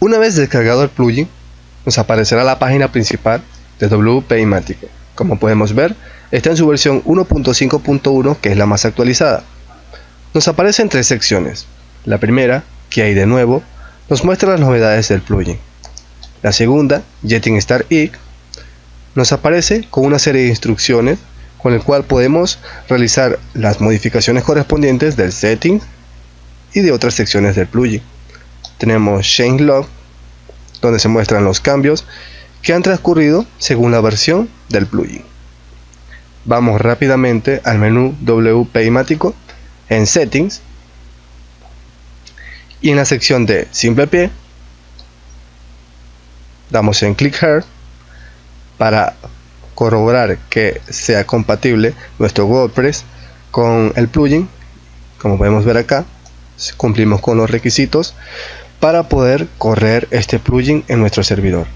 Una vez descargado el plugin, nos aparecerá la página principal de WP Imático. Como podemos ver, está en su versión 1.5.1 que es la más actualizada. Nos aparecen tres secciones. La primera, que hay de nuevo, nos muestra las novedades del plugin. La segunda, Jetting Star Inc., nos aparece con una serie de instrucciones con el cual podemos realizar las modificaciones correspondientes del setting y de otras secciones del plugin. Tenemos Change Log, donde se muestran los cambios que han transcurrido según la versión del plugin. Vamos rápidamente al menú WP Imático en Settings y en la sección de Simple Pie damos en Click Here para corroborar que sea compatible nuestro WordPress con el plugin como podemos ver acá cumplimos con los requisitos para poder correr este plugin en nuestro servidor